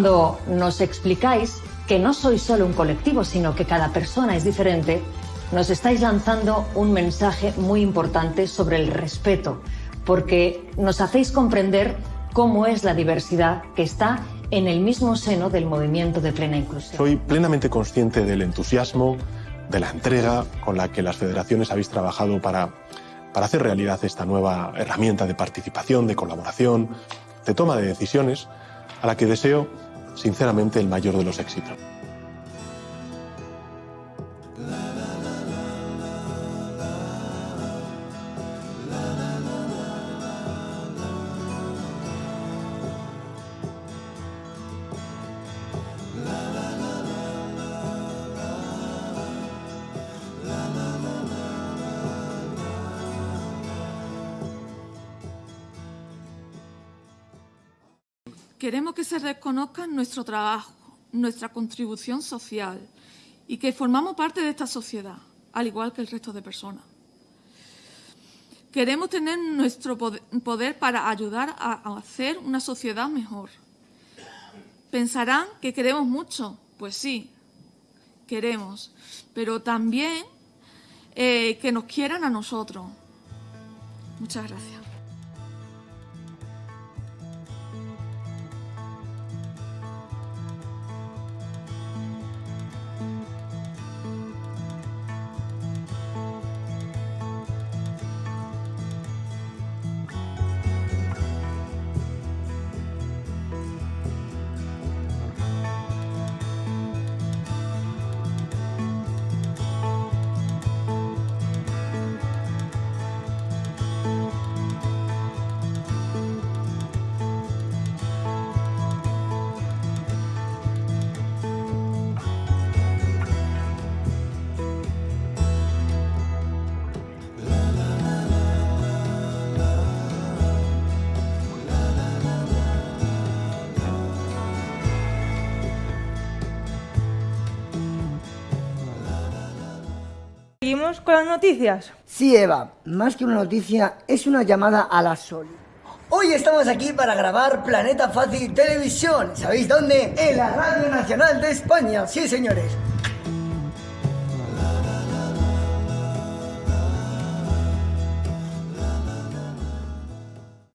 Cuando nos explicáis que no sois solo un colectivo, sino que cada persona es diferente, nos estáis lanzando un mensaje muy importante sobre el respeto, porque nos hacéis comprender cómo es la diversidad que está en el mismo seno del movimiento de plena inclusión. Soy plenamente consciente del entusiasmo, de la entrega con la que las federaciones habéis trabajado para, para hacer realidad esta nueva herramienta de participación, de colaboración, de toma de decisiones, a la que deseo sinceramente el mayor de los éxitos. Queremos que se reconozca nuestro trabajo, nuestra contribución social y que formamos parte de esta sociedad, al igual que el resto de personas. Queremos tener nuestro poder para ayudar a hacer una sociedad mejor. Pensarán que queremos mucho, pues sí, queremos, pero también eh, que nos quieran a nosotros. Muchas gracias. ¿Seguimos con las noticias? Sí, Eva, más que una noticia, es una llamada a la sol. Hoy estamos aquí para grabar Planeta Fácil Televisión. ¿Sabéis dónde? En la Radio Nacional de España. Sí, señores.